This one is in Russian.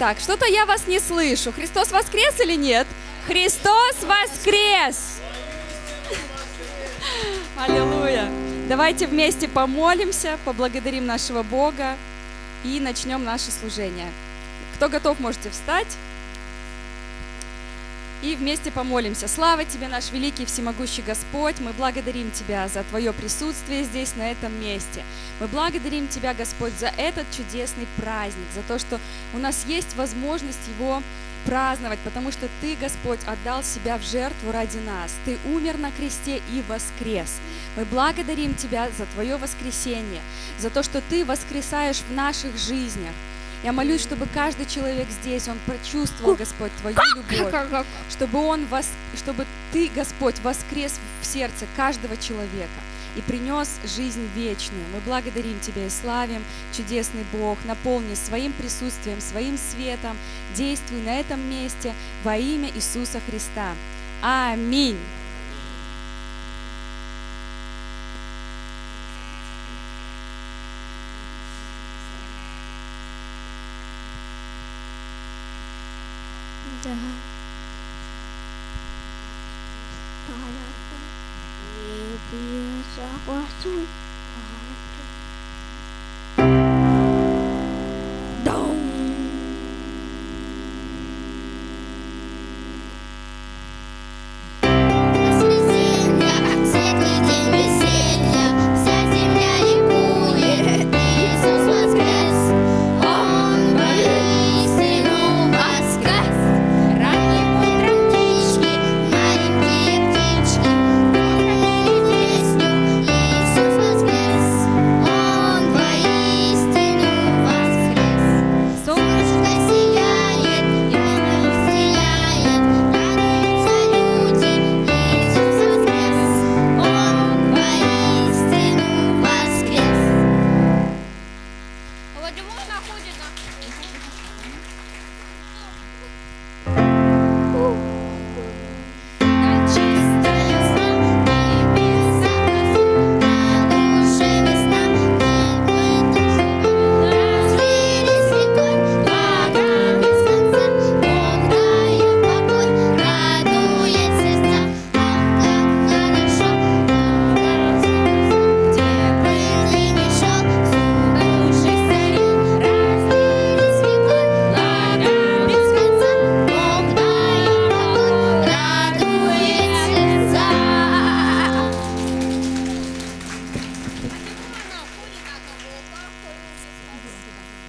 Так, что-то я вас не слышу. Христос воскрес или нет? Христос воскрес! Аллилуйя! Давайте вместе помолимся, поблагодарим нашего Бога и начнем наше служение. Кто готов, можете встать и вместе помолимся. Слава Тебе, наш великий всемогущий Господь, мы благодарим Тебя за Твое присутствие здесь, на этом месте. Мы благодарим Тебя, Господь, за этот чудесный праздник, за то, что у нас есть возможность его праздновать, потому что Ты, Господь, отдал себя в жертву ради нас. Ты умер на кресте и воскрес. Мы благодарим Тебя за Твое воскресение, за то, что Ты воскресаешь в наших жизнях. Я молюсь, чтобы каждый человек здесь, он прочувствовал, Господь, Твою любовь, чтобы, он вос... чтобы Ты, Господь, воскрес в сердце каждого человека и принес жизнь вечную. Мы благодарим Тебя и славим, чудесный Бог, наполни своим присутствием, своим светом, действуй на этом месте во имя Иисуса Христа. Аминь. Да. Пора. Не согласуй.